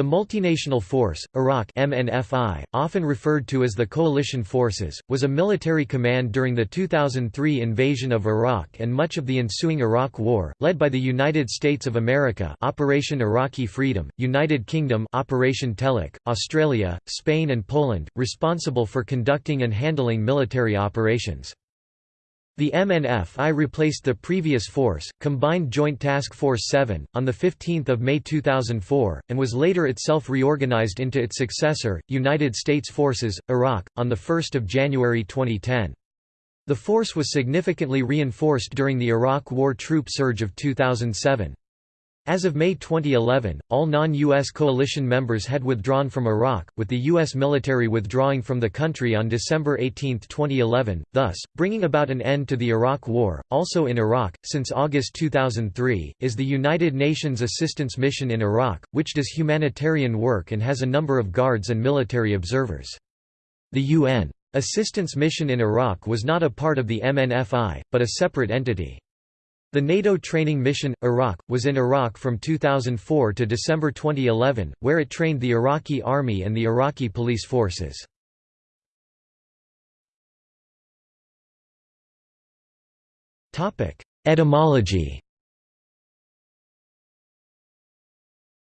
The Multinational Force, Iraq MNFI, often referred to as the Coalition Forces, was a military command during the 2003 invasion of Iraq and much of the ensuing Iraq War, led by the United States of America Operation Iraqi Freedom, United Kingdom Operation Telic, Australia, Spain and Poland, responsible for conducting and handling military operations. The MNF-I replaced the previous force, Combined Joint Task Force 7, on 15 May 2004, and was later itself reorganized into its successor, United States Forces, Iraq, on 1 January 2010. The force was significantly reinforced during the Iraq War troop surge of 2007. As of May 2011, all non-U.S. coalition members had withdrawn from Iraq, with the U.S. military withdrawing from the country on December 18, 2011, thus, bringing about an end to the Iraq War. Also in Iraq, since August 2003, is the United Nations Assistance Mission in Iraq, which does humanitarian work and has a number of guards and military observers. The UN Assistance Mission in Iraq was not a part of the MNFI, but a separate entity. The NATO training mission, Iraq, was in Iraq from 2004 to December 2011, where it trained the Iraqi army and the Iraqi police forces. Etymology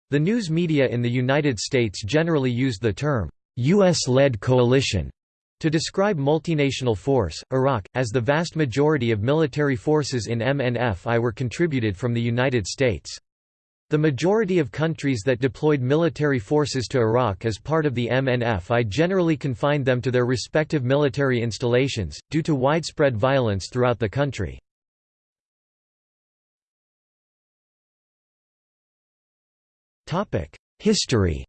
The news media in the United States generally used the term, U.S.-led coalition to describe multinational force, Iraq, as the vast majority of military forces in MNF-I were contributed from the United States. The majority of countries that deployed military forces to Iraq as part of the MNF-I generally confined them to their respective military installations, due to widespread violence throughout the country. History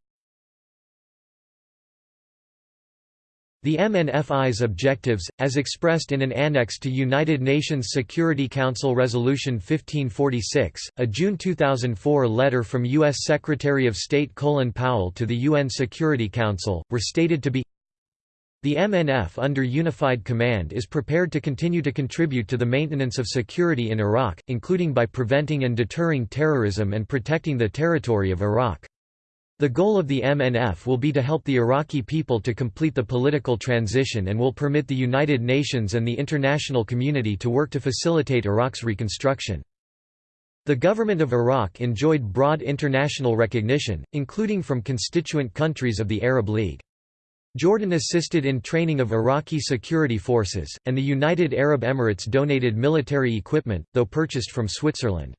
The MNFI's objectives, as expressed in an annex to United Nations Security Council Resolution 1546, a June 2004 letter from U.S. Secretary of State Colin Powell to the UN Security Council, were stated to be the MNF under unified command is prepared to continue to contribute to the maintenance of security in Iraq, including by preventing and deterring terrorism and protecting the territory of Iraq. The goal of the MNF will be to help the Iraqi people to complete the political transition and will permit the United Nations and the international community to work to facilitate Iraq's reconstruction. The government of Iraq enjoyed broad international recognition, including from constituent countries of the Arab League. Jordan assisted in training of Iraqi security forces, and the United Arab Emirates donated military equipment, though purchased from Switzerland.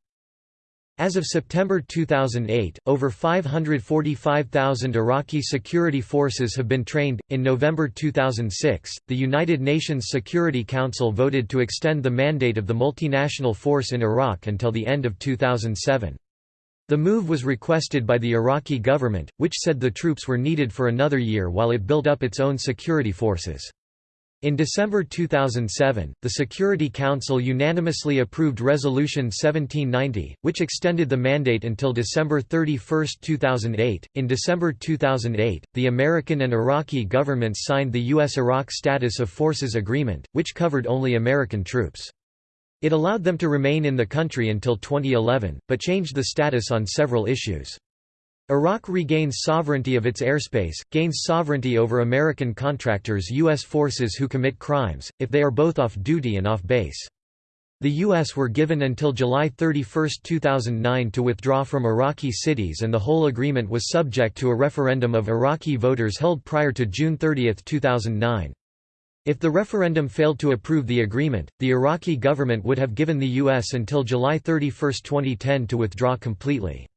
As of September 2008, over 545,000 Iraqi security forces have been trained. In November 2006, the United Nations Security Council voted to extend the mandate of the multinational force in Iraq until the end of 2007. The move was requested by the Iraqi government, which said the troops were needed for another year while it built up its own security forces. In December 2007, the Security Council unanimously approved Resolution 1790, which extended the mandate until December 31, 2008. In December 2008, the American and Iraqi governments signed the U.S. Iraq Status of Forces Agreement, which covered only American troops. It allowed them to remain in the country until 2011, but changed the status on several issues. Iraq regains sovereignty of its airspace, gains sovereignty over American contractors U.S. forces who commit crimes, if they are both off-duty and off-base. The U.S. were given until July 31, 2009 to withdraw from Iraqi cities and the whole agreement was subject to a referendum of Iraqi voters held prior to June 30, 2009. If the referendum failed to approve the agreement, the Iraqi government would have given the U.S. until July 31, 2010 to withdraw completely.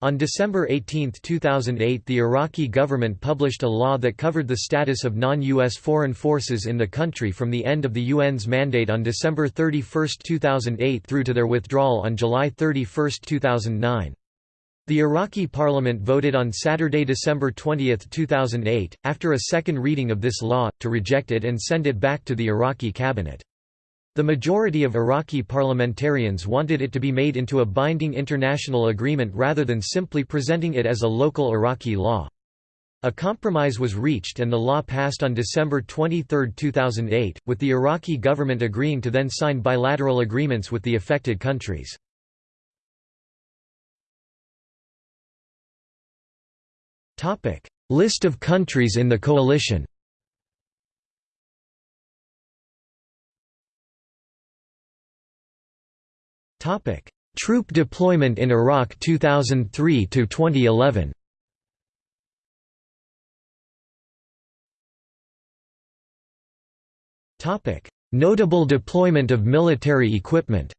On December 18, 2008 the Iraqi government published a law that covered the status of non-U.S. foreign forces in the country from the end of the UN's mandate on December 31, 2008 through to their withdrawal on July 31, 2009. The Iraqi parliament voted on Saturday, December 20, 2008, after a second reading of this law, to reject it and send it back to the Iraqi cabinet. The majority of Iraqi parliamentarians wanted it to be made into a binding international agreement rather than simply presenting it as a local Iraqi law. A compromise was reached and the law passed on December 23, 2008, with the Iraqi government agreeing to then sign bilateral agreements with the affected countries. List of countries in the coalition Troop deployment in Iraq 2003 to 2011 Topic. Notable deployment of military equipment.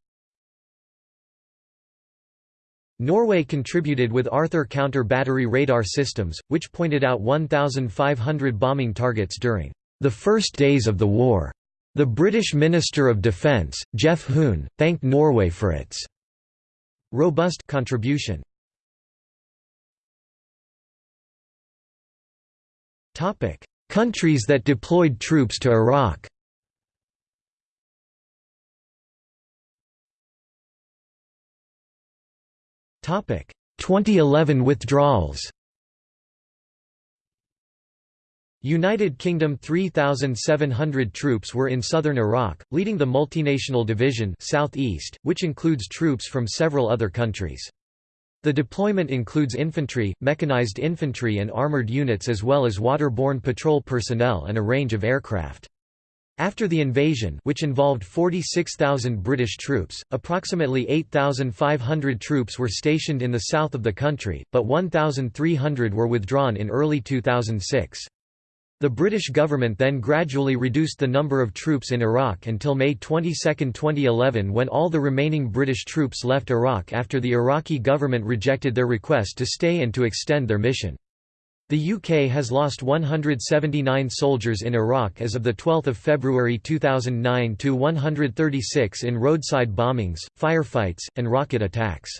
Norway contributed with Arthur counter-battery radar systems, which pointed out 1,500 bombing targets during the first days of the war. The British Minister of Defence, Geoff Hoon, thanked Norway for its robust contribution. Countries that deployed troops to Iraq Topic 2011 withdrawals. United Kingdom 3,700 troops were in southern Iraq, leading the multinational division southeast, which includes troops from several other countries. The deployment includes infantry, mechanized infantry and armored units as well as waterborne patrol personnel and a range of aircraft. After the invasion which involved 46,000 British troops, approximately 8,500 troops were stationed in the south of the country, but 1,300 were withdrawn in early 2006. The British government then gradually reduced the number of troops in Iraq until May 22, 2011 when all the remaining British troops left Iraq after the Iraqi government rejected their request to stay and to extend their mission. The UK has lost 179 soldiers in Iraq as of 12 February 2009 to 136 in roadside bombings, firefights, and rocket attacks.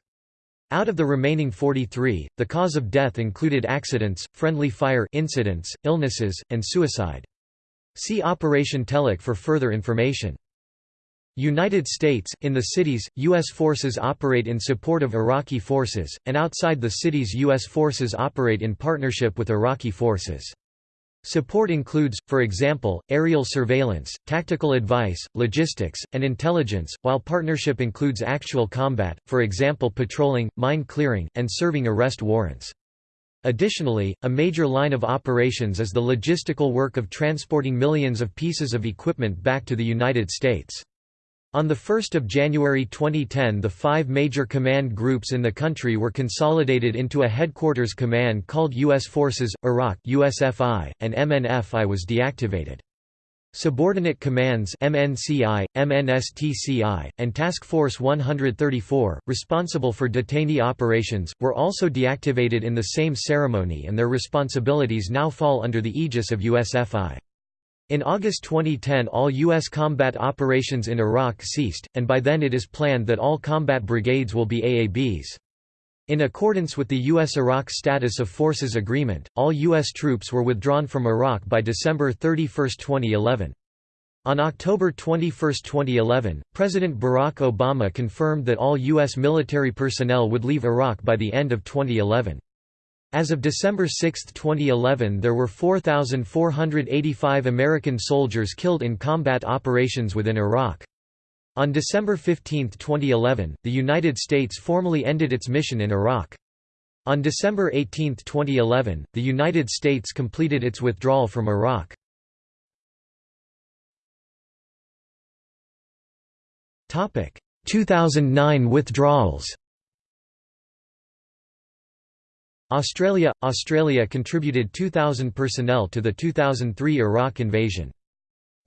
Out of the remaining 43, the cause of death included accidents, friendly fire incidents, illnesses, and suicide. See Operation Telic for further information. United States, in the cities, U.S. forces operate in support of Iraqi forces, and outside the cities U.S. forces operate in partnership with Iraqi forces. Support includes, for example, aerial surveillance, tactical advice, logistics, and intelligence, while partnership includes actual combat, for example patrolling, mine clearing, and serving arrest warrants. Additionally, a major line of operations is the logistical work of transporting millions of pieces of equipment back to the United States. On 1 January 2010 the five major command groups in the country were consolidated into a headquarters command called U.S. Forces, Iraq USFI, and MNFI was deactivated. Subordinate commands MNCI, MNSTCI, and Task Force 134, responsible for detainee operations, were also deactivated in the same ceremony and their responsibilities now fall under the aegis of USFI. In August 2010 all U.S. combat operations in Iraq ceased, and by then it is planned that all combat brigades will be AABs. In accordance with the U.S.-Iraq Status of Forces Agreement, all U.S. troops were withdrawn from Iraq by December 31, 2011. On October 21, 2011, President Barack Obama confirmed that all U.S. military personnel would leave Iraq by the end of 2011. As of December 6, 2011 there were 4,485 American soldiers killed in combat operations within Iraq. On December 15, 2011, the United States formally ended its mission in Iraq. On December 18, 2011, the United States completed its withdrawal from Iraq. Topic: 2009 withdrawals. Australia – Australia contributed 2,000 personnel to the 2003 Iraq invasion.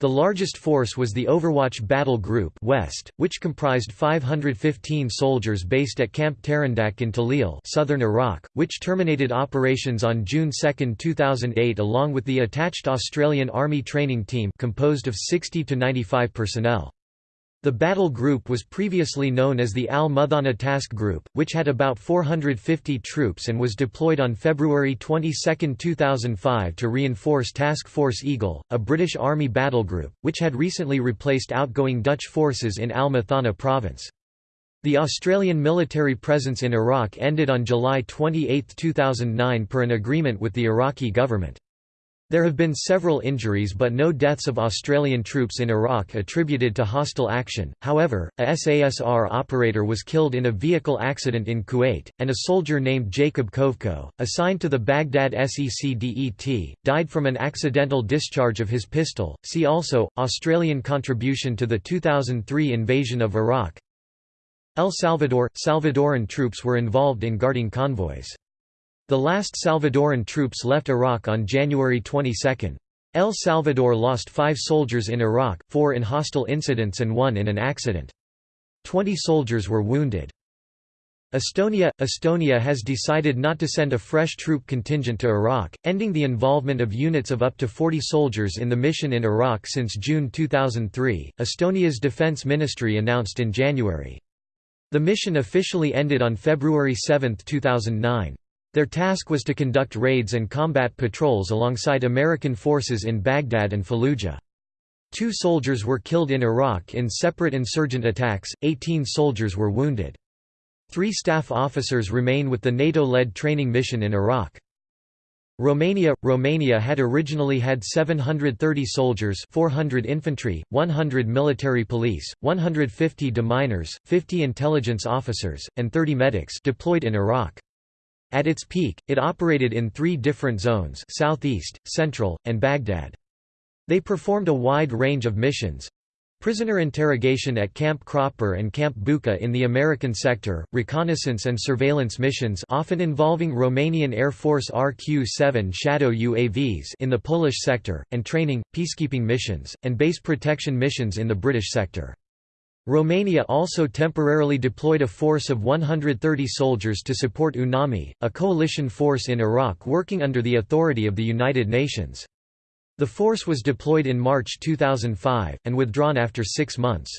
The largest force was the Overwatch Battle Group West, which comprised 515 soldiers based at Camp Terendak in Tallil southern Iraq, which terminated operations on June 2, 2008 along with the attached Australian Army training team composed of 60 to 95 personnel. The battle group was previously known as the Al-Muthanna Task Group, which had about 450 troops and was deployed on February 22, 2005 to reinforce Task Force Eagle, a British Army battle group, which had recently replaced outgoing Dutch forces in Al-Muthanna province. The Australian military presence in Iraq ended on July 28, 2009 per an agreement with the Iraqi government. There have been several injuries but no deaths of Australian troops in Iraq attributed to hostile action, however, a SASR operator was killed in a vehicle accident in Kuwait, and a soldier named Jacob Kovko, assigned to the Baghdad SECDET, died from an accidental discharge of his pistol. See also, Australian contribution to the 2003 invasion of Iraq El Salvador – Salvadoran troops were involved in guarding convoys. The last Salvadoran troops left Iraq on January 22. El Salvador lost five soldiers in Iraq, four in hostile incidents and one in an accident. Twenty soldiers were wounded. Estonia – Estonia has decided not to send a fresh troop contingent to Iraq, ending the involvement of units of up to 40 soldiers in the mission in Iraq since June 2003, Estonia's defense ministry announced in January. The mission officially ended on February 7, 2009. Their task was to conduct raids and combat patrols alongside American forces in Baghdad and Fallujah. Two soldiers were killed in Iraq in separate insurgent attacks, 18 soldiers were wounded. Three staff officers remain with the NATO-led training mission in Iraq. Romania – Romania had originally had 730 soldiers 400 infantry, 100 military police, 150 deminers, 50 intelligence officers, and 30 medics deployed in Iraq. At its peak, it operated in three different zones southeast, central, and Baghdad. They performed a wide range of missions, Prisoner interrogation at Camp Cropper and Camp Bucca in the American sector, reconnaissance and surveillance missions often involving Romanian Air Force RQ-7 Shadow UAVs in the Polish sector, and training, peacekeeping missions, and base protection missions in the British sector. Romania also temporarily deployed a force of 130 soldiers to support UNAMI, a coalition force in Iraq working under the authority of the United Nations. The force was deployed in March 2005, and withdrawn after six months.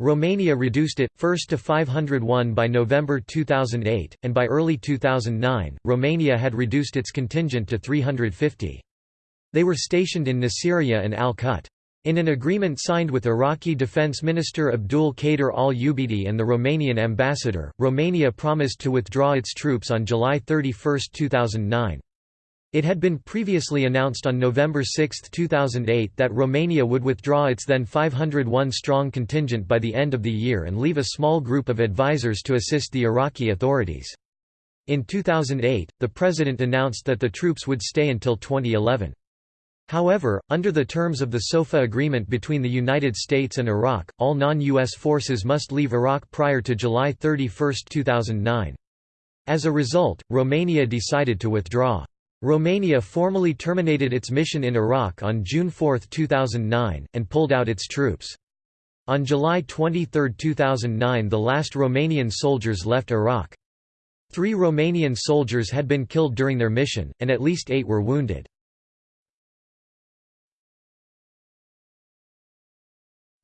Romania reduced it, first to 501 by November 2008, and by early 2009, Romania had reduced its contingent to 350. They were stationed in Nasiriyah and Al-Kut. In an agreement signed with Iraqi Defense Minister Abdul Qadir al-Ubaidi and the Romanian ambassador, Romania promised to withdraw its troops on July 31, 2009. It had been previously announced on November 6, 2008 that Romania would withdraw its then 501-strong contingent by the end of the year and leave a small group of advisers to assist the Iraqi authorities. In 2008, the president announced that the troops would stay until 2011. However, under the terms of the SOFA agreement between the United States and Iraq, all non-U.S. forces must leave Iraq prior to July 31, 2009. As a result, Romania decided to withdraw. Romania formally terminated its mission in Iraq on June 4, 2009, and pulled out its troops. On July 23, 2009 the last Romanian soldiers left Iraq. Three Romanian soldiers had been killed during their mission, and at least eight were wounded.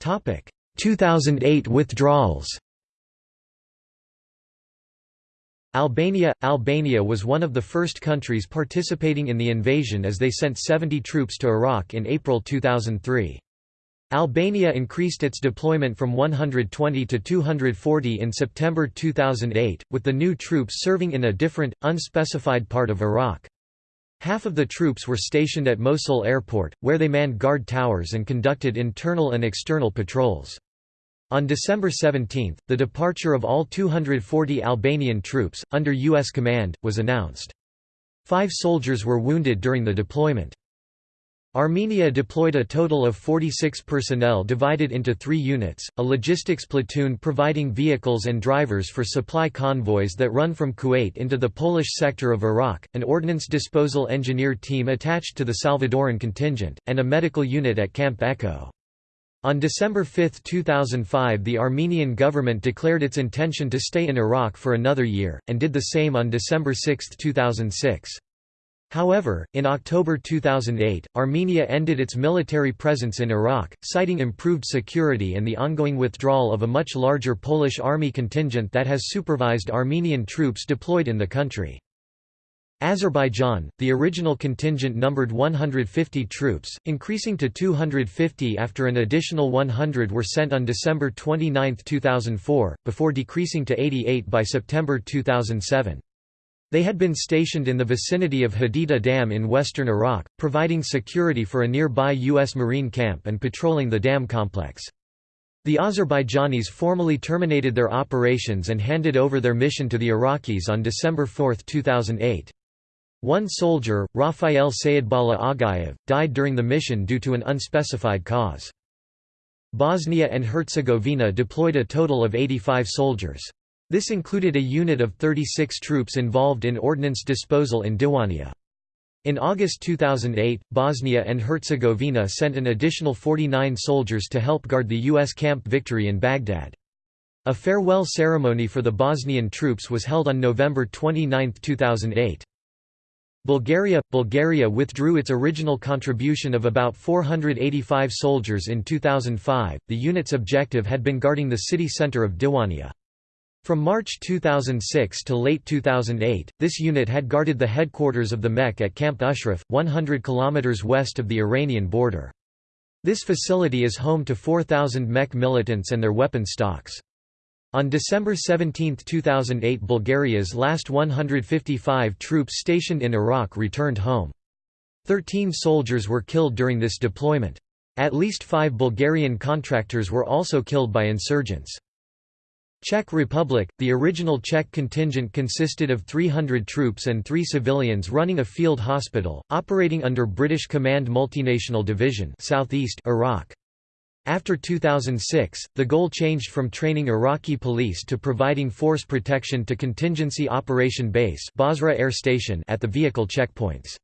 2008 withdrawals Albania – Albania was one of the first countries participating in the invasion as they sent 70 troops to Iraq in April 2003. Albania increased its deployment from 120 to 240 in September 2008, with the new troops serving in a different, unspecified part of Iraq. Half of the troops were stationed at Mosul Airport, where they manned guard towers and conducted internal and external patrols. On December 17, the departure of all 240 Albanian troops, under U.S. command, was announced. Five soldiers were wounded during the deployment. Armenia deployed a total of 46 personnel divided into three units, a logistics platoon providing vehicles and drivers for supply convoys that run from Kuwait into the Polish sector of Iraq, an ordnance disposal engineer team attached to the Salvadoran contingent, and a medical unit at Camp Echo. On December 5, 2005 the Armenian government declared its intention to stay in Iraq for another year, and did the same on December 6, 2006. However, in October 2008, Armenia ended its military presence in Iraq, citing improved security and the ongoing withdrawal of a much larger Polish army contingent that has supervised Armenian troops deployed in the country. Azerbaijan, the original contingent numbered 150 troops, increasing to 250 after an additional 100 were sent on December 29, 2004, before decreasing to 88 by September 2007. They had been stationed in the vicinity of Haditha Dam in western Iraq, providing security for a nearby U.S. Marine camp and patrolling the dam complex. The Azerbaijanis formally terminated their operations and handed over their mission to the Iraqis on December 4, 2008. One soldier, Rafael Sayedbala Agayev, died during the mission due to an unspecified cause. Bosnia and Herzegovina deployed a total of 85 soldiers. This included a unit of 36 troops involved in ordnance disposal in Diwania. In August 2008, Bosnia and Herzegovina sent an additional 49 soldiers to help guard the U.S. Camp Victory in Baghdad. A farewell ceremony for the Bosnian troops was held on November 29, 2008. Bulgaria – Bulgaria withdrew its original contribution of about 485 soldiers in 2005, the unit's objective had been guarding the city centre of Diwania. From March 2006 to late 2008, this unit had guarded the headquarters of the MEK at Camp Ashraf, 100 km west of the Iranian border. This facility is home to 4,000 MEK militants and their weapon stocks. On December 17, 2008 Bulgaria's last 155 troops stationed in Iraq returned home. Thirteen soldiers were killed during this deployment. At least five Bulgarian contractors were also killed by insurgents. Czech Republic – The original Czech contingent consisted of 300 troops and three civilians running a field hospital, operating under British Command Multinational Division Southeast Iraq. After 2006, the goal changed from training Iraqi police to providing force protection to Contingency Operation Base Basra Air Station at the vehicle checkpoints.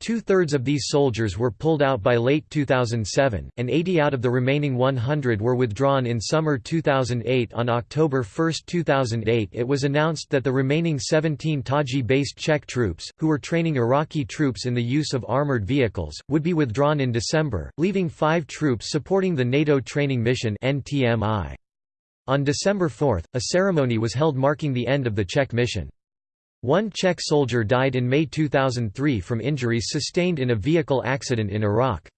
Two-thirds of these soldiers were pulled out by late 2007, and 80 out of the remaining 100 were withdrawn in summer 2008 On October 1, 2008 it was announced that the remaining 17 Taji-based Czech troops, who were training Iraqi troops in the use of armored vehicles, would be withdrawn in December, leaving five troops supporting the NATO Training Mission On December 4, a ceremony was held marking the end of the Czech mission. One Czech soldier died in May 2003 from injuries sustained in a vehicle accident in Iraq.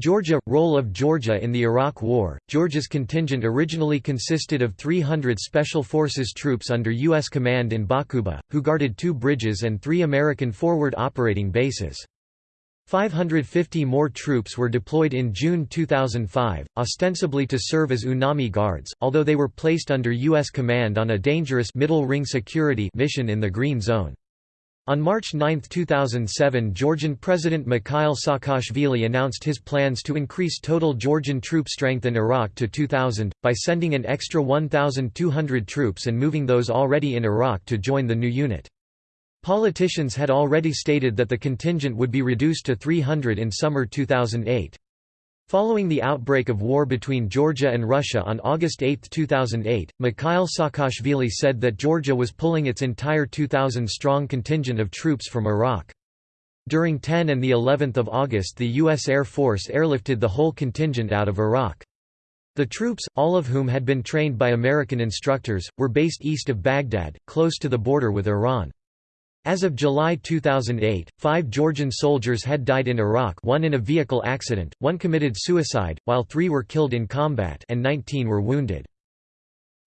Georgia – Role of Georgia in the Iraq War Georgia's contingent originally consisted of 300 Special Forces troops under U.S. command in Bakuba, who guarded two bridges and three American forward operating bases. 550 more troops were deployed in June 2005, ostensibly to serve as UNAMI guards, although they were placed under U.S. command on a dangerous middle ring security mission in the Green Zone. On March 9, 2007 Georgian President Mikhail Saakashvili announced his plans to increase total Georgian troop strength in Iraq to 2,000, by sending an extra 1,200 troops and moving those already in Iraq to join the new unit. Politicians had already stated that the contingent would be reduced to 300 in summer 2008. Following the outbreak of war between Georgia and Russia on August 8, 2008, Mikhail Saakashvili said that Georgia was pulling its entire 2,000-strong contingent of troops from Iraq. During 10 and the 11th of August the U.S. Air Force airlifted the whole contingent out of Iraq. The troops, all of whom had been trained by American instructors, were based east of Baghdad, close to the border with Iran. As of July 2008, five Georgian soldiers had died in Iraq one in a vehicle accident, one committed suicide, while three were killed in combat and 19 were wounded.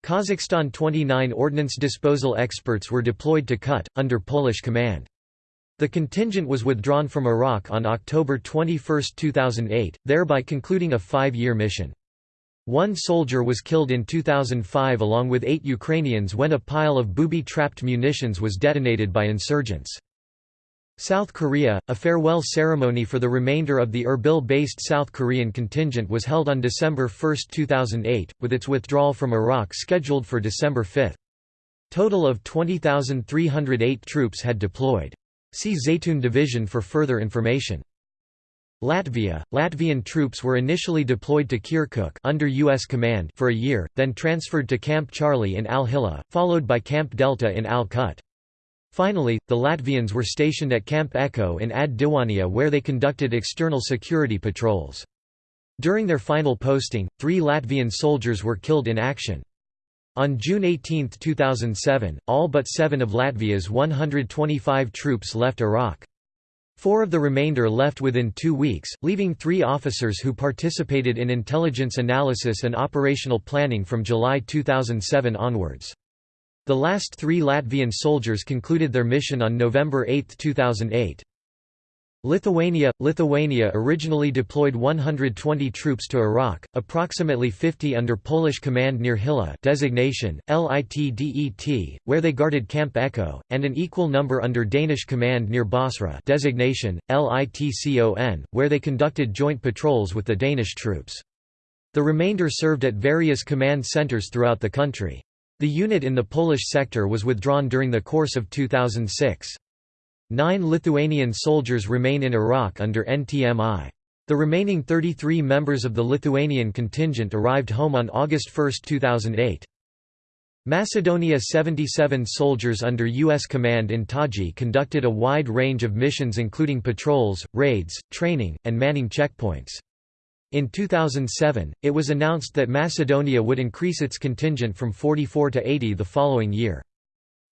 Kazakhstan 29 ordnance disposal experts were deployed to Kut, under Polish command. The contingent was withdrawn from Iraq on October 21, 2008, thereby concluding a five-year mission. One soldier was killed in 2005 along with eight Ukrainians when a pile of booby-trapped munitions was detonated by insurgents. South Korea, a farewell ceremony for the remainder of the Erbil-based South Korean contingent was held on December 1, 2008, with its withdrawal from Iraq scheduled for December 5. Total of 20,308 troops had deployed. See Zaytun Division for further information. Latvia – Latvian troops were initially deployed to Kirkuk under U.S. command for a year, then transferred to Camp Charlie in Al-Hilla, followed by Camp Delta in Al-Kut. Finally, the Latvians were stationed at Camp Echo in Ad Diwania where they conducted external security patrols. During their final posting, three Latvian soldiers were killed in action. On June 18, 2007, all but seven of Latvia's 125 troops left Iraq. Four of the remainder left within two weeks, leaving three officers who participated in intelligence analysis and operational planning from July 2007 onwards. The last three Latvian soldiers concluded their mission on November 8, 2008. Lithuania – Lithuania originally deployed 120 troops to Iraq, approximately 50 under Polish command near Hilla designation, LITDET, where they guarded Camp Echo, and an equal number under Danish command near Basra designation, LITCON, where they conducted joint patrols with the Danish troops. The remainder served at various command centers throughout the country. The unit in the Polish sector was withdrawn during the course of 2006. Nine Lithuanian soldiers remain in Iraq under NTMI. The remaining 33 members of the Lithuanian contingent arrived home on August 1, 2008. Macedonia 77 soldiers under U.S. command in Taji conducted a wide range of missions including patrols, raids, training, and manning checkpoints. In 2007, it was announced that Macedonia would increase its contingent from 44 to 80 the following year.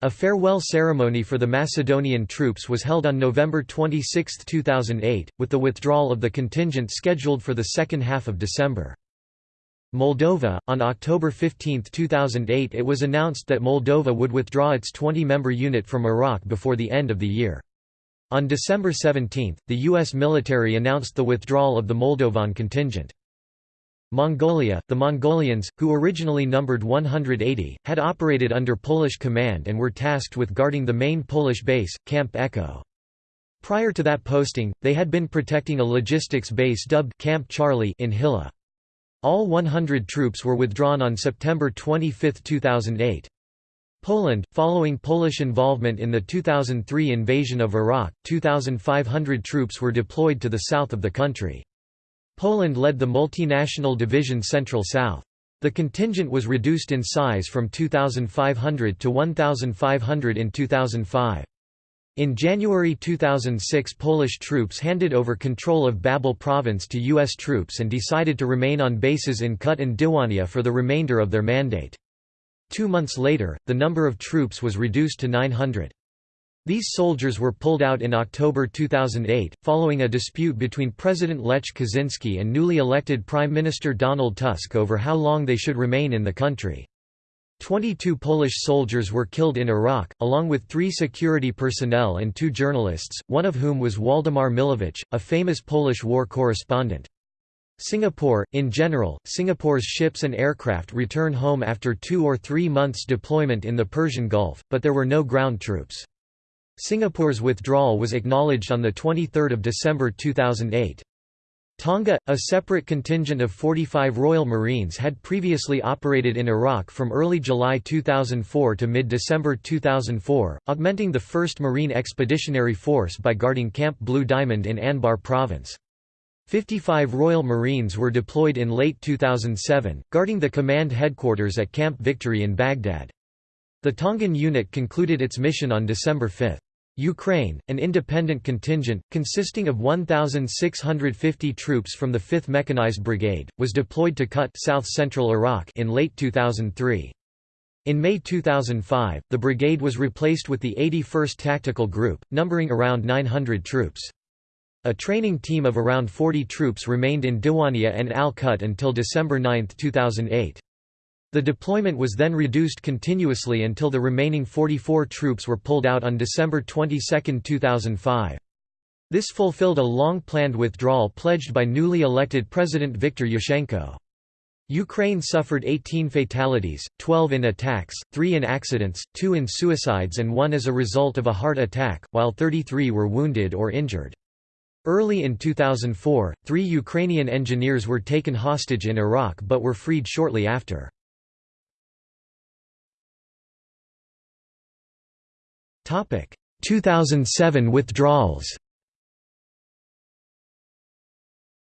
A farewell ceremony for the Macedonian troops was held on November 26, 2008, with the withdrawal of the contingent scheduled for the second half of December. Moldova – On October 15, 2008 it was announced that Moldova would withdraw its 20-member unit from Iraq before the end of the year. On December 17, the U.S. military announced the withdrawal of the Moldovan contingent. Mongolia, the Mongolians, who originally numbered 180, had operated under Polish command and were tasked with guarding the main Polish base, Camp Echo. Prior to that posting, they had been protecting a logistics base dubbed Camp Charlie in Hilla. All 100 troops were withdrawn on September 25, 2008. Poland, following Polish involvement in the 2003 invasion of Iraq, 2,500 troops were deployed to the south of the country. Poland led the multinational division Central South. The contingent was reduced in size from 2,500 to 1,500 in 2005. In January 2006 Polish troops handed over control of Babel province to U.S. troops and decided to remain on bases in Kut and Diwania for the remainder of their mandate. Two months later, the number of troops was reduced to 900. These soldiers were pulled out in October 2008, following a dispute between President Lech Kaczynski and newly elected Prime Minister Donald Tusk over how long they should remain in the country. 22 Polish soldiers were killed in Iraq, along with three security personnel and two journalists, one of whom was Waldemar Milewicz, a famous Polish war correspondent. Singapore, in general, Singapore's ships and aircraft return home after two or three months deployment in the Persian Gulf, but there were no ground troops. Singapore's withdrawal was acknowledged on 23 December 2008. Tonga, a separate contingent of 45 Royal Marines had previously operated in Iraq from early July 2004 to mid-December 2004, augmenting the 1st Marine Expeditionary Force by guarding Camp Blue Diamond in Anbar Province. 55 Royal Marines were deployed in late 2007, guarding the command headquarters at Camp Victory in Baghdad. The Tongan unit concluded its mission on December 5. Ukraine, an independent contingent, consisting of 1,650 troops from the 5th Mechanized Brigade, was deployed to Kut south-central Iraq in late 2003. In May 2005, the brigade was replaced with the 81st Tactical Group, numbering around 900 troops. A training team of around 40 troops remained in Diwania and Al-Kut until December 9, 2008. The deployment was then reduced continuously until the remaining 44 troops were pulled out on December 22, 2005. This fulfilled a long-planned withdrawal pledged by newly elected President Viktor Yushchenko. Ukraine suffered 18 fatalities, 12 in attacks, 3 in accidents, 2 in suicides and 1 as a result of a heart attack, while 33 were wounded or injured. Early in 2004, three Ukrainian engineers were taken hostage in Iraq but were freed shortly after. 2007 withdrawals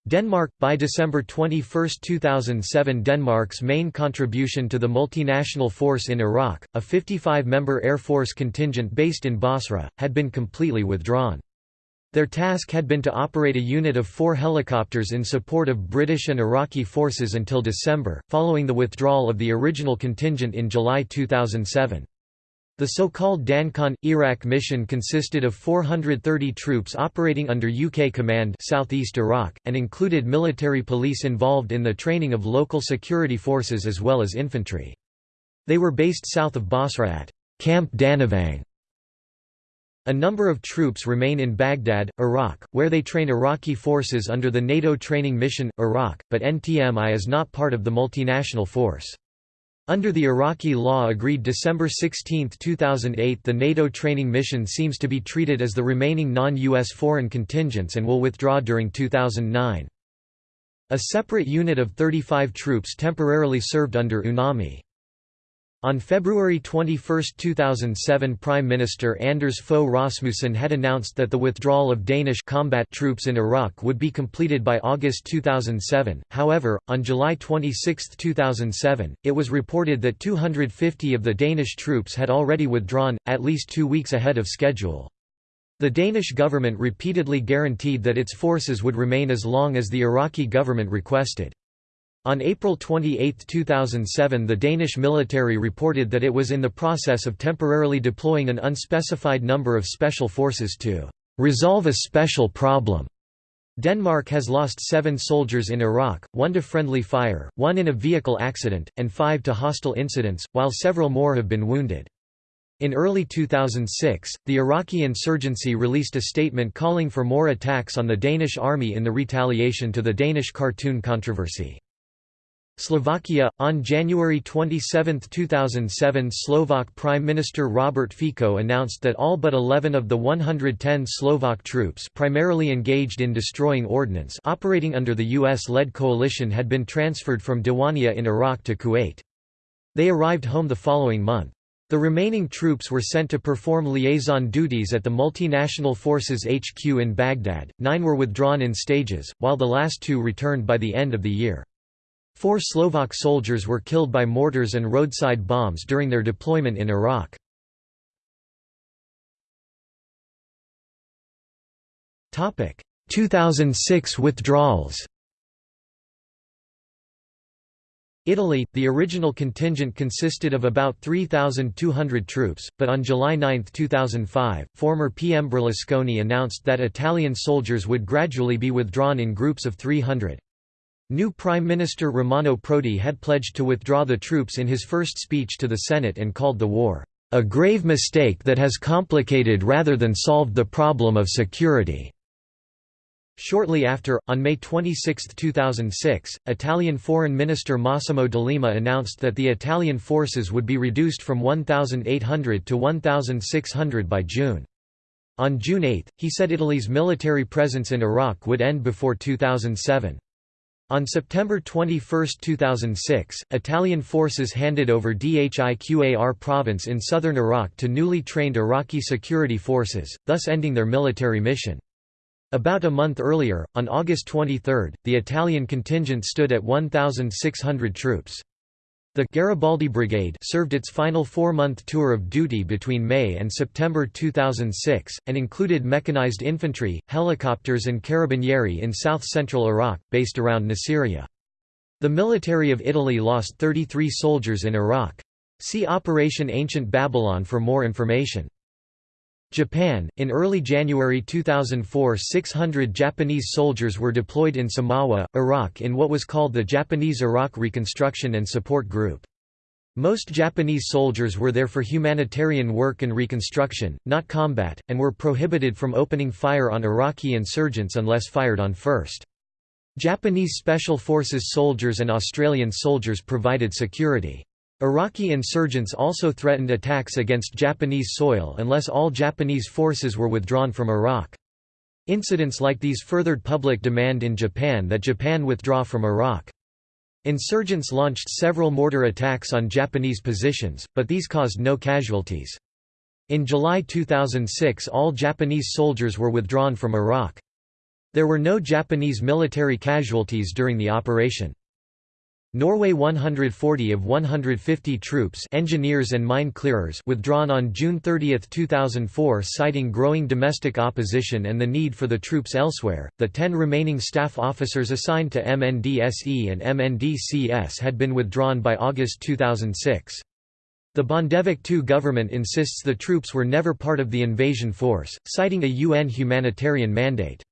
Denmark – By December 21, 2007 Denmark's main contribution to the multinational force in Iraq, a 55-member Air Force contingent based in Basra, had been completely withdrawn. Their task had been to operate a unit of four helicopters in support of British and Iraqi forces until December, following the withdrawal of the original contingent in July 2007. The so-called DANCON Iraq mission consisted of 430 troops operating under UK command southeast Iraq, and included military police involved in the training of local security forces as well as infantry. They were based south of Basra at Camp Danevang. A number of troops remain in Baghdad, Iraq, where they train Iraqi forces under the NATO Training Mission, Iraq, but NTMI is not part of the multinational force. Under the Iraqi law agreed December 16, 2008 the NATO training mission seems to be treated as the remaining non-US foreign contingents and will withdraw during 2009. A separate unit of 35 troops temporarily served under UNAMI. On February 21, 2007 Prime Minister Anders Fogh Rasmussen had announced that the withdrawal of Danish combat troops in Iraq would be completed by August 2007, however, on July 26, 2007, it was reported that 250 of the Danish troops had already withdrawn, at least two weeks ahead of schedule. The Danish government repeatedly guaranteed that its forces would remain as long as the Iraqi government requested. On April 28, 2007 the Danish military reported that it was in the process of temporarily deploying an unspecified number of special forces to "...resolve a special problem." Denmark has lost seven soldiers in Iraq, one to friendly fire, one in a vehicle accident, and five to hostile incidents, while several more have been wounded. In early 2006, the Iraqi insurgency released a statement calling for more attacks on the Danish army in the retaliation to the Danish cartoon controversy. Slovakia on January 27, 2007, Slovak Prime Minister Robert Fico announced that all but 11 of the 110 Slovak troops primarily engaged in destroying ordnance operating under the US-led coalition had been transferred from Diwania in Iraq to Kuwait. They arrived home the following month. The remaining troops were sent to perform liaison duties at the multinational forces HQ in Baghdad. Nine were withdrawn in stages, while the last two returned by the end of the year. Four Slovak soldiers were killed by mortars and roadside bombs during their deployment in Iraq. Topic: 2006 withdrawals Italy, the original contingent consisted of about 3,200 troops, but on July 9, 2005, former PM Berlusconi announced that Italian soldiers would gradually be withdrawn in groups of 300. New Prime Minister Romano Prodi had pledged to withdraw the troops in his first speech to the Senate and called the war, "...a grave mistake that has complicated rather than solved the problem of security." Shortly after, on May 26, 2006, Italian Foreign Minister Massimo D'Alema announced that the Italian forces would be reduced from 1,800 to 1,600 by June. On June 8, he said Italy's military presence in Iraq would end before 2007. On September 21, 2006, Italian forces handed over Dhiqar province in southern Iraq to newly trained Iraqi security forces, thus ending their military mission. About a month earlier, on August 23, the Italian contingent stood at 1,600 troops. The Garibaldi Brigade served its final four-month tour of duty between May and September 2006, and included mechanized infantry, helicopters and carabinieri in south-central Iraq, based around Nasiriyah. The military of Italy lost 33 soldiers in Iraq. See Operation Ancient Babylon for more information. Japan, in early January 2004 600 Japanese soldiers were deployed in Samawa, Iraq in what was called the Japanese Iraq Reconstruction and Support Group. Most Japanese soldiers were there for humanitarian work and reconstruction, not combat, and were prohibited from opening fire on Iraqi insurgents unless fired on first. Japanese Special Forces soldiers and Australian soldiers provided security. Iraqi insurgents also threatened attacks against Japanese soil unless all Japanese forces were withdrawn from Iraq. Incidents like these furthered public demand in Japan that Japan withdraw from Iraq. Insurgents launched several mortar attacks on Japanese positions, but these caused no casualties. In July 2006 all Japanese soldiers were withdrawn from Iraq. There were no Japanese military casualties during the operation. Norway 140 of 150 troops engineers and mine clearers withdrawn on June 30, 2004 citing growing domestic opposition and the need for the troops elsewhere. The 10 remaining staff officers assigned to MNDSE and MNDCS had been withdrawn by August 2006. The Bondevik II government insists the troops were never part of the invasion force, citing a UN humanitarian mandate.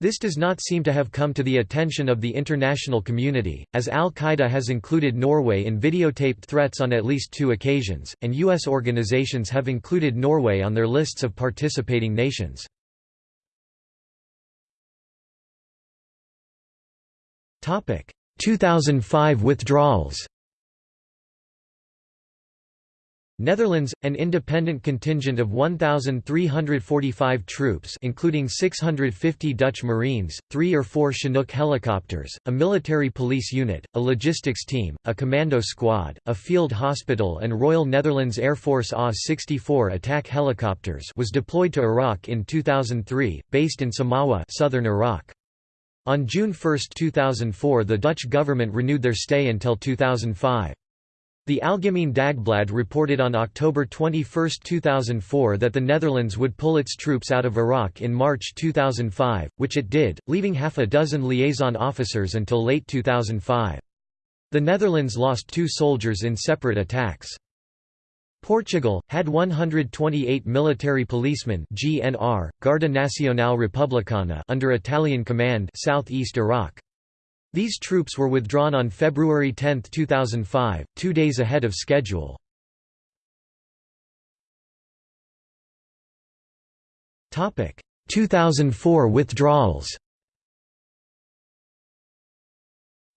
This does not seem to have come to the attention of the international community, as al-Qaeda has included Norway in videotaped threats on at least two occasions, and U.S. organizations have included Norway on their lists of participating nations. Topic: 2005 withdrawals Netherlands, an independent contingent of 1,345 troops including 650 Dutch Marines, three or four Chinook helicopters, a military police unit, a logistics team, a commando squad, a field hospital and Royal Netherlands Air Force AS-64 attack helicopters was deployed to Iraq in 2003, based in Samawa southern Iraq. On June 1, 2004 the Dutch government renewed their stay until 2005. The Algemeen Dagblad reported on October 21, 2004 that the Netherlands would pull its troops out of Iraq in March 2005, which it did, leaving half a dozen liaison officers until late 2005. The Netherlands lost two soldiers in separate attacks. Portugal, had 128 military policemen GNR, Guarda Nacional Republicana under Italian command southeast Iraq. These troops were withdrawn on February 10, 2005, two days ahead of schedule. Topic: 2004 withdrawals.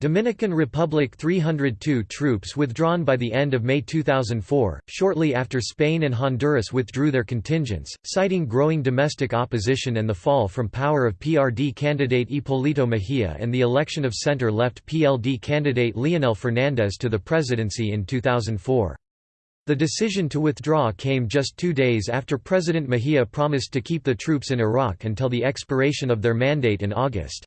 Dominican Republic 302 troops withdrawn by the end of May 2004, shortly after Spain and Honduras withdrew their contingents, citing growing domestic opposition and the fall from power of PRD candidate Hipólito Mejía and the election of center-left PLD candidate Leonel Fernández to the presidency in 2004. The decision to withdraw came just two days after President Mejía promised to keep the troops in Iraq until the expiration of their mandate in August.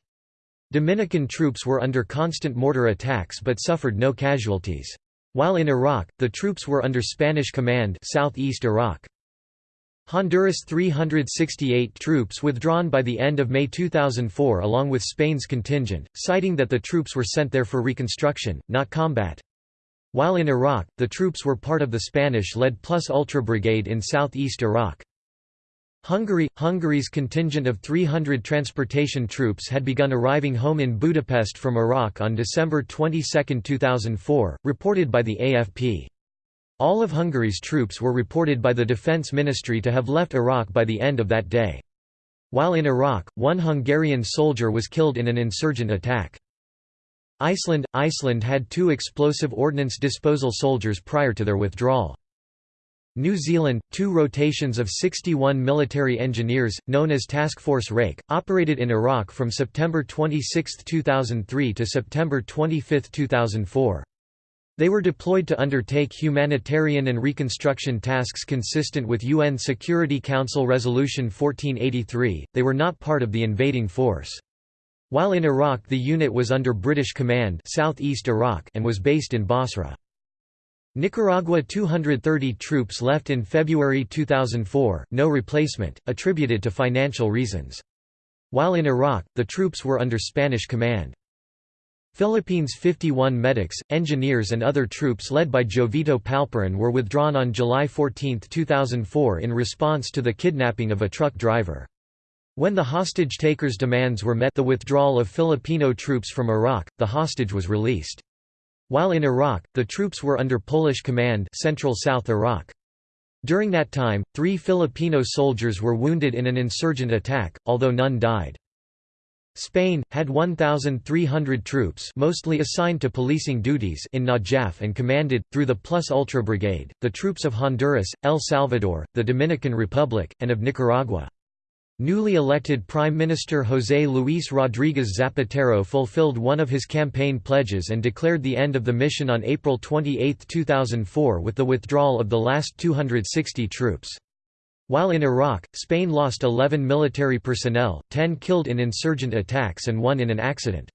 Dominican troops were under constant mortar attacks but suffered no casualties. While in Iraq, the troops were under Spanish command southeast Iraq. Honduras 368 troops withdrawn by the end of May 2004 along with Spain's contingent, citing that the troops were sent there for reconstruction, not combat. While in Iraq, the troops were part of the Spanish-led Plus Ultra Brigade in southeast Iraq. Hungary – Hungary's contingent of 300 transportation troops had begun arriving home in Budapest from Iraq on December 22, 2004, reported by the AFP. All of Hungary's troops were reported by the Defense Ministry to have left Iraq by the end of that day. While in Iraq, one Hungarian soldier was killed in an insurgent attack. Iceland – Iceland had two explosive ordnance disposal soldiers prior to their withdrawal. New Zealand, two rotations of 61 military engineers, known as Task Force Rake, operated in Iraq from September 26, 2003 to September 25, 2004. They were deployed to undertake humanitarian and reconstruction tasks consistent with UN Security Council Resolution 1483, they were not part of the invading force. While in Iraq the unit was under British command southeast Iraq and was based in Basra. Nicaragua 230 troops left in February 2004, no replacement, attributed to financial reasons. While in Iraq, the troops were under Spanish command. Philippines 51 medics, engineers and other troops led by Jovito Palparan were withdrawn on July 14, 2004 in response to the kidnapping of a truck driver. When the hostage-takers' demands were met the withdrawal of Filipino troops from Iraq, the hostage was released. While in Iraq, the troops were under Polish command Central South Iraq. During that time, three Filipino soldiers were wounded in an insurgent attack, although none died. Spain, had 1,300 troops mostly assigned to policing duties in Najaf and commanded, through the Plus Ultra Brigade, the troops of Honduras, El Salvador, the Dominican Republic, and of Nicaragua. Newly elected Prime Minister José Luis Rodríguez Zapatero fulfilled one of his campaign pledges and declared the end of the mission on April 28, 2004 with the withdrawal of the last 260 troops. While in Iraq, Spain lost 11 military personnel, 10 killed in insurgent attacks and one in an accident.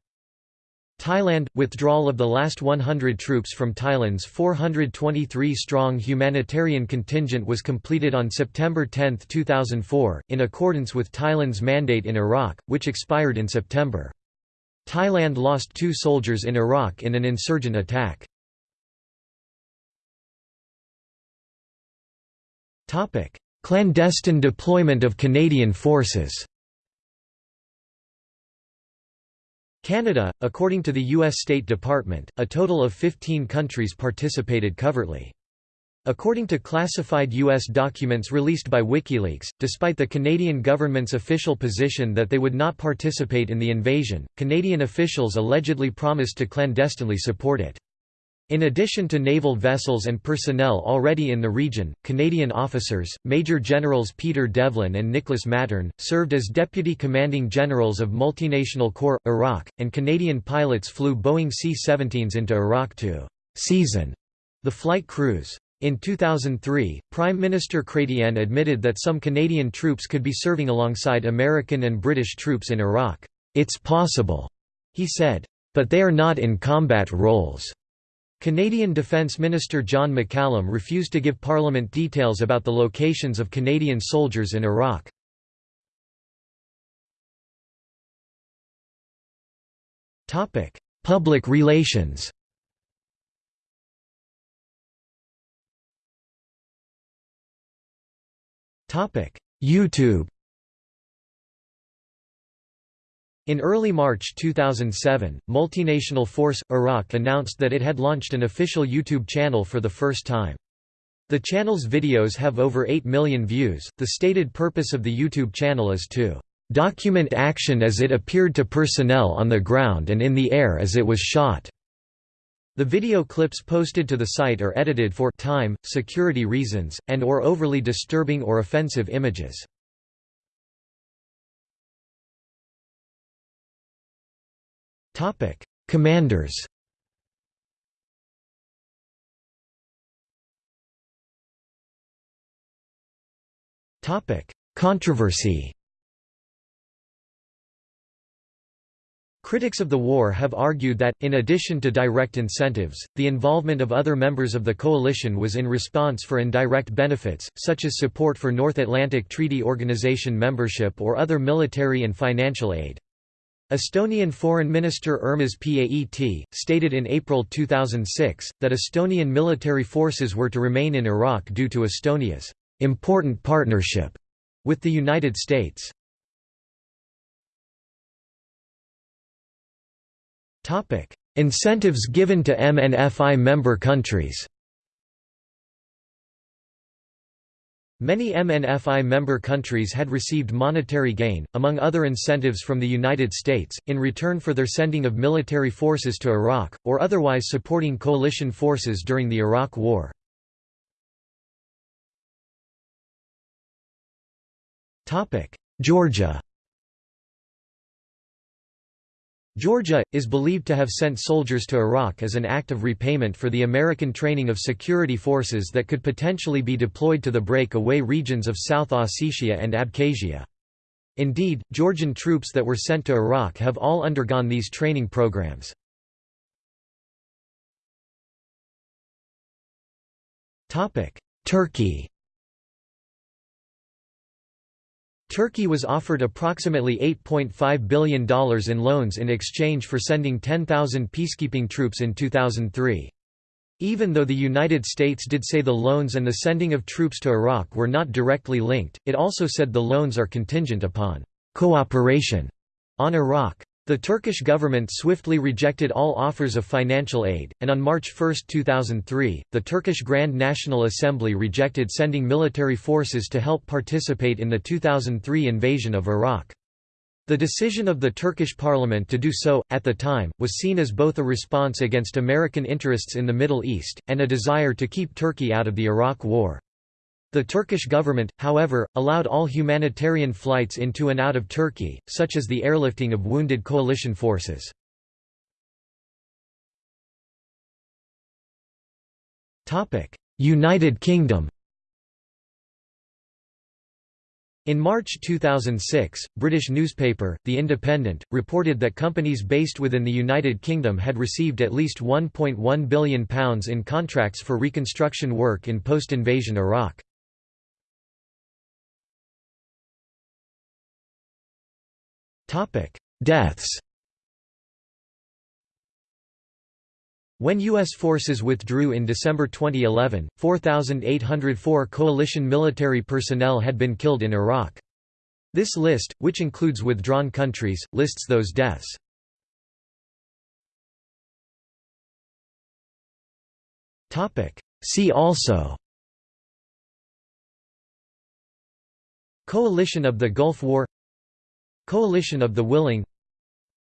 Thailand – Withdrawal of the last 100 troops from Thailand's 423-strong humanitarian contingent was completed on September 10, 2004, in accordance with Thailand's mandate in Iraq, which expired in September. Thailand lost two soldiers in Iraq in an insurgent attack. Clandestine deployment of Canadian forces Canada, according to the U.S. State Department, a total of 15 countries participated covertly. According to classified U.S. documents released by WikiLeaks, despite the Canadian government's official position that they would not participate in the invasion, Canadian officials allegedly promised to clandestinely support it. In addition to naval vessels and personnel already in the region, Canadian officers, Major Generals Peter Devlin and Nicholas Matern, served as Deputy Commanding Generals of Multinational Corps, Iraq, and Canadian pilots flew Boeing C-17s into Iraq to «season» the flight crews. In 2003, Prime Minister Chrétien admitted that some Canadian troops could be serving alongside American and British troops in Iraq. It's possible, he said. But they are not in combat roles. Canadian Defence Minister John McCallum refused to give Parliament details about the locations of Canadian soldiers in Iraq. Public relations YouTube In early March 2007, Multinational Force Iraq announced that it had launched an official YouTube channel for the first time. The channel's videos have over 8 million views. The stated purpose of the YouTube channel is to document action as it appeared to personnel on the ground and in the air as it was shot. The video clips posted to the site are edited for time, security reasons, and or overly disturbing or offensive images. Commanders Topic: Controversy Critics of the war have argued that, in addition to direct incentives, the involvement of other members of the coalition was in response for indirect benefits, such as support for North Atlantic Treaty Organization membership or other military and financial aid. Estonian Foreign Minister Urmas Paet, stated in April 2006, that Estonian military forces were to remain in Iraq due to Estonia's important partnership with the United States. Incentives given to MNFI member countries. Many MNFI member countries had received monetary gain, among other incentives from the United States, in return for their sending of military forces to Iraq, or otherwise supporting coalition forces during the Iraq War. Georgia Georgia, is believed to have sent soldiers to Iraq as an act of repayment for the American training of security forces that could potentially be deployed to the break-away regions of South Ossetia and Abkhazia. Indeed, Georgian troops that were sent to Iraq have all undergone these training programs. Turkey Turkey was offered approximately $8.5 billion in loans in exchange for sending 10,000 peacekeeping troops in 2003. Even though the United States did say the loans and the sending of troops to Iraq were not directly linked, it also said the loans are contingent upon cooperation on Iraq. The Turkish government swiftly rejected all offers of financial aid, and on March 1, 2003, the Turkish Grand National Assembly rejected sending military forces to help participate in the 2003 invasion of Iraq. The decision of the Turkish parliament to do so, at the time, was seen as both a response against American interests in the Middle East, and a desire to keep Turkey out of the Iraq War. The Turkish government, however, allowed all humanitarian flights into and out of Turkey, such as the airlifting of wounded coalition forces. United Kingdom In March 2006, British newspaper, The Independent, reported that companies based within the United Kingdom had received at least £1.1 billion in contracts for reconstruction work in post-invasion Iraq. Topic: Deaths. When U.S. forces withdrew in December 2011, 4,804 coalition military personnel had been killed in Iraq. This list, which includes withdrawn countries, lists those deaths. See also Coalition of the Gulf War Coalition of the Willing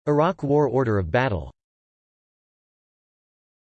Iraq War Order of Battle